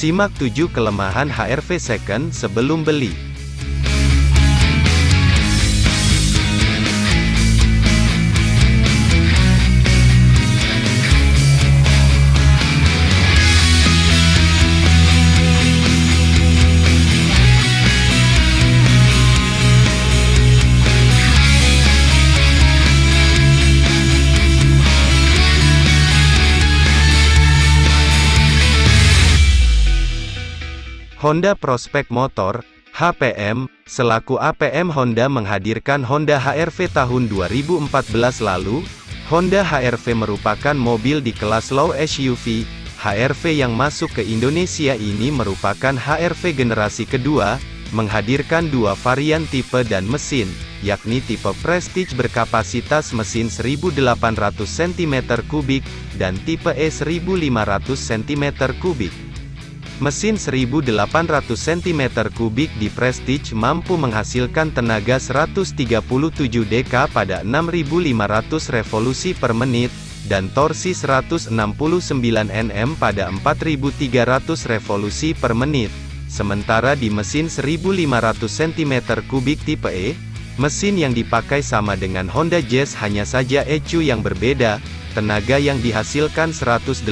Simak 7 kelemahan HRV Second sebelum beli. Honda Prospect Motor, HPM, selaku APM Honda menghadirkan Honda HR-V tahun 2014 lalu, Honda HR-V merupakan mobil di kelas low SUV, HR-V yang masuk ke Indonesia ini merupakan HR-V generasi kedua, menghadirkan dua varian tipe dan mesin, yakni tipe Prestige berkapasitas mesin 1800 cm3, dan tipe E 1500 cm3. Mesin 1800 cm3 di Prestige mampu menghasilkan tenaga 137 dk pada 6500 revolusi per menit, dan torsi 169 Nm pada 4300 revolusi per menit. Sementara di mesin 1500 cm3 tipe E, mesin yang dipakai sama dengan Honda Jazz hanya saja ECU yang berbeda, Tenaga yang dihasilkan 118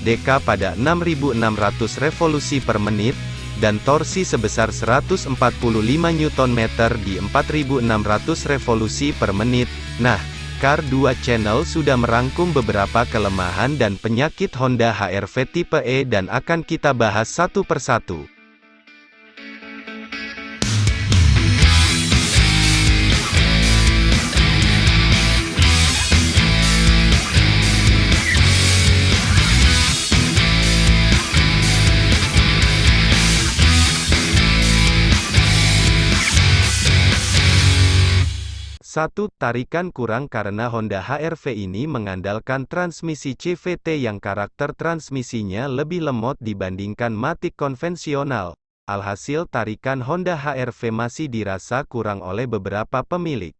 dk pada 6600 revolusi per menit, dan torsi sebesar 145 Nm di 4600 revolusi per menit. Nah, Car 2 Channel sudah merangkum beberapa kelemahan dan penyakit Honda HR-V tipe E dan akan kita bahas satu persatu. Satu Tarikan kurang karena Honda HR-V ini mengandalkan transmisi CVT yang karakter transmisinya lebih lemot dibandingkan Matic konvensional. Alhasil tarikan Honda HR-V masih dirasa kurang oleh beberapa pemilik.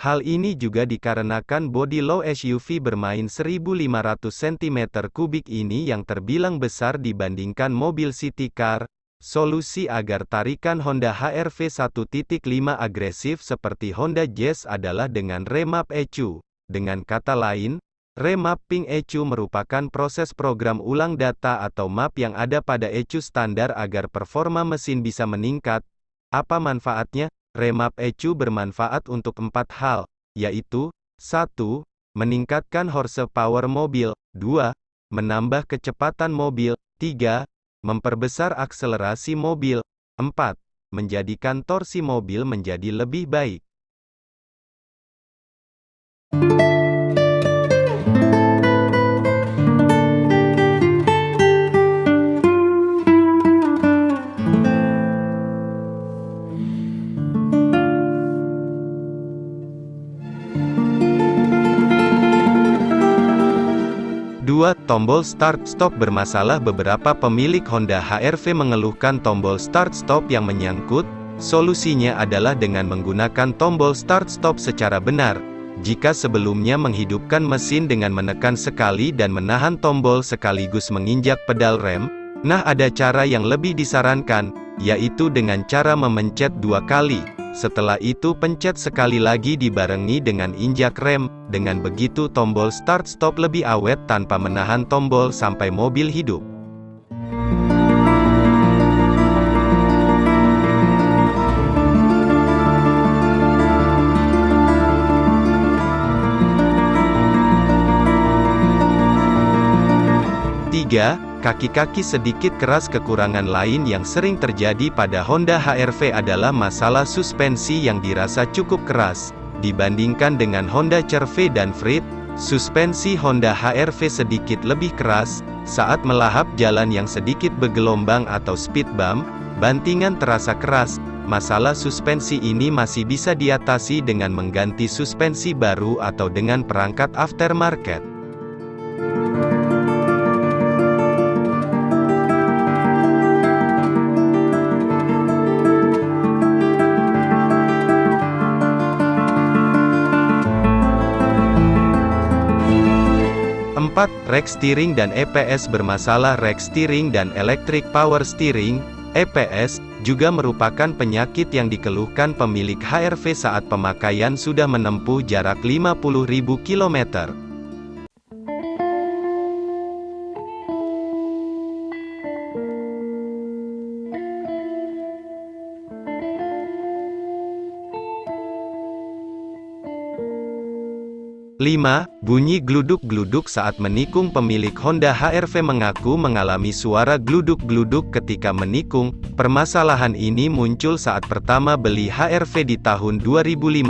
Hal ini juga dikarenakan bodi low SUV bermain 1500 cm3 ini yang terbilang besar dibandingkan mobil city car, Solusi agar tarikan Honda HR-V 1.5 agresif seperti Honda Jazz adalah dengan remap ECU. Dengan kata lain, remapping ECU merupakan proses program ulang data atau map yang ada pada ECU standar agar performa mesin bisa meningkat. Apa manfaatnya? Remap ECU bermanfaat untuk empat hal, yaitu 1. Meningkatkan horsepower mobil 2. Menambah kecepatan mobil 3 Memperbesar akselerasi mobil. 4. Menjadikan torsi mobil menjadi lebih baik. Tombol start-stop bermasalah Beberapa pemilik Honda HR-V mengeluhkan tombol start-stop yang menyangkut, solusinya adalah dengan menggunakan tombol start-stop secara benar. Jika sebelumnya menghidupkan mesin dengan menekan sekali dan menahan tombol sekaligus menginjak pedal rem, nah ada cara yang lebih disarankan, yaitu dengan cara memencet dua kali. Setelah itu pencet sekali lagi dibarengi dengan injak rem, dengan begitu tombol start-stop lebih awet tanpa menahan tombol sampai mobil hidup. Kaki-kaki sedikit keras kekurangan lain yang sering terjadi pada Honda HR-V adalah masalah suspensi yang dirasa cukup keras. Dibandingkan dengan Honda CR-V dan Freed, suspensi Honda HR-V sedikit lebih keras, saat melahap jalan yang sedikit bergelombang atau speed bump, bantingan terasa keras, masalah suspensi ini masih bisa diatasi dengan mengganti suspensi baru atau dengan perangkat aftermarket. 4. 4. Rack steering dan EPS bermasalah Rack steering dan electric power steering, EPS, juga merupakan penyakit yang dikeluhkan pemilik HRV saat pemakaian sudah menempuh jarak 50.000 km. 5. Bunyi gluduk-gluduk saat menikung Pemilik Honda HR-V mengaku mengalami suara gluduk-gluduk ketika menikung. Permasalahan ini muncul saat pertama beli HR-V di tahun 2015.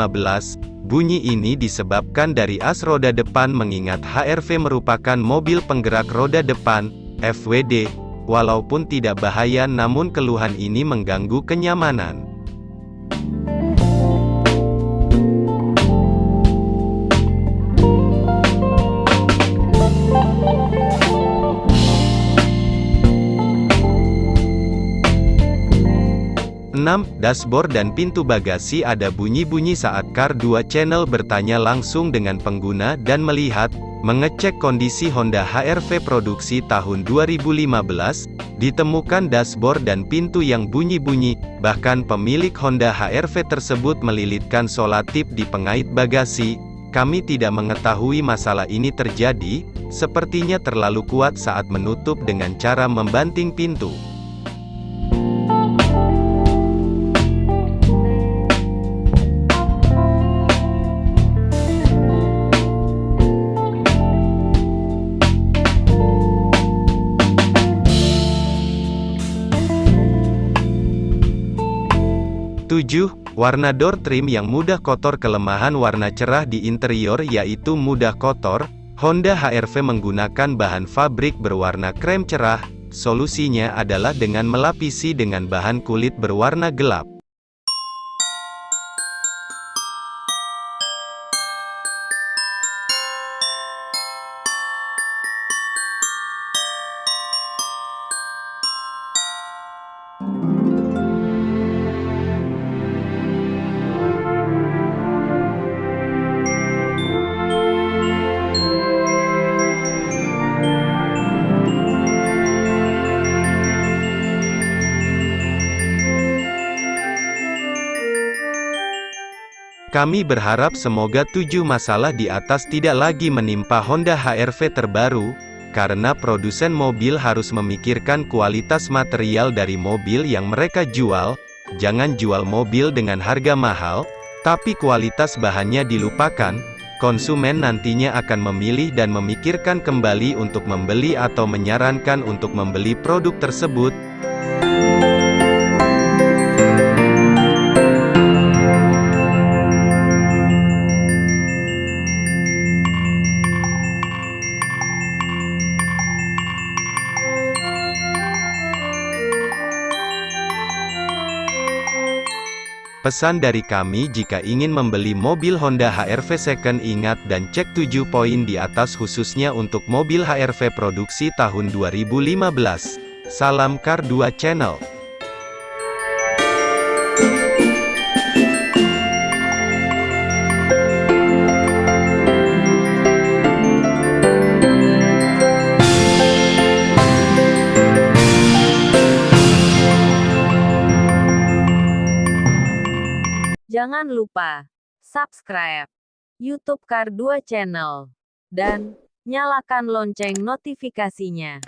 Bunyi ini disebabkan dari as roda depan mengingat HR-V merupakan mobil penggerak roda depan, FWD. Walaupun tidak bahaya namun keluhan ini mengganggu kenyamanan. 6. Dashboard dan pintu bagasi ada bunyi-bunyi saat Car 2 Channel bertanya langsung dengan pengguna dan melihat, mengecek kondisi Honda HR-V produksi tahun 2015, ditemukan dashboard dan pintu yang bunyi-bunyi, bahkan pemilik Honda HR-V tersebut melilitkan solatip di pengait bagasi. Kami tidak mengetahui masalah ini terjadi, sepertinya terlalu kuat saat menutup dengan cara membanting pintu. 7. Warna door trim yang mudah kotor Kelemahan warna cerah di interior yaitu mudah kotor, Honda HR-V menggunakan bahan fabrik berwarna krem cerah, solusinya adalah dengan melapisi dengan bahan kulit berwarna gelap. Kami berharap semoga tujuh masalah di atas tidak lagi menimpa Honda HR-V terbaru, karena produsen mobil harus memikirkan kualitas material dari mobil yang mereka jual, jangan jual mobil dengan harga mahal, tapi kualitas bahannya dilupakan, konsumen nantinya akan memilih dan memikirkan kembali untuk membeli atau menyarankan untuk membeli produk tersebut, Pesan dari kami jika ingin membeli mobil Honda HR-V second ingat dan cek 7 poin di atas khususnya untuk mobil HR-V produksi tahun 2015. Salam Car 2 Channel. Jangan lupa subscribe YouTube Kar 2 Channel dan nyalakan lonceng notifikasinya.